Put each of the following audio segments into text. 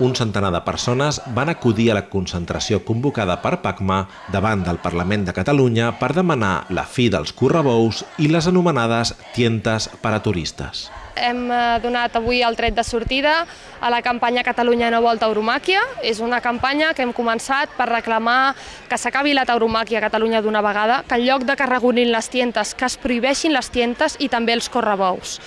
un centenar de persones van acudir a la concentració convocada per PACMA davant del Parlament de Catalunya per demanar la fi dels correbous i les anomenades tientes per a turistes. Hem eh, donat avui el tret de sortida a la campanya Catalunya no vol tauromàquia. És una campanya que hem començat per reclamar que s'acabi la tauromàquia a Catalunya d'una vegada, que en lloc de que regulin les tientes, que es prohibeixin les tientes i també els correbous.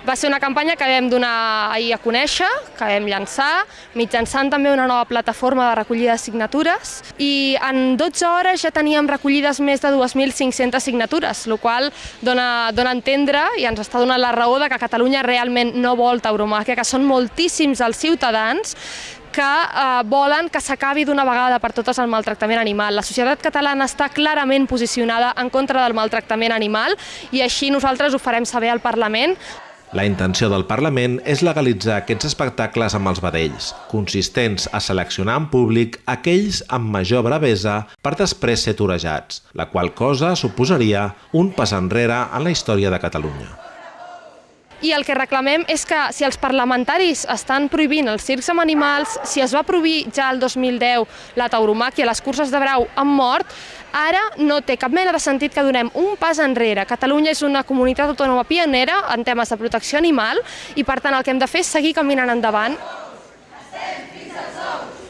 Va ser una campanya que vam donar ahir a conèixer, que vam llançar, mitjançant també una nova plataforma de recollida de signatures i en 12 hores ja teníem recollides més de 2.500 signatures, el qual dona, dona a entendre i ens està donant la raó de que Catalunya realment no vol tauromàquia, que són moltíssims els ciutadans que eh, volen que s'acabi d'una vegada per totes el maltractament animal. La societat catalana està clarament posicionada en contra del maltractament animal i així nosaltres ho farem saber al Parlament. La intenció del Parlament és legalitzar aquests espectacles amb els vedells, consistents a seleccionar en públic aquells amb major bravesa per després ser torejats, la qual cosa suposaria un pas enrere en la història de Catalunya i el que reclamem és que si els parlamentaris estan prohibint els circs amb animals, si es va prohibir ja el 2010 la tauromàquia, les curses de brau han mort, ara no té cap mena de sentit que donem un pas enrere. Catalunya és una comunitat autònoma pionera en temes de protecció animal i per tant el que hem de fer és seguir caminant endavant. Estem fins als ous.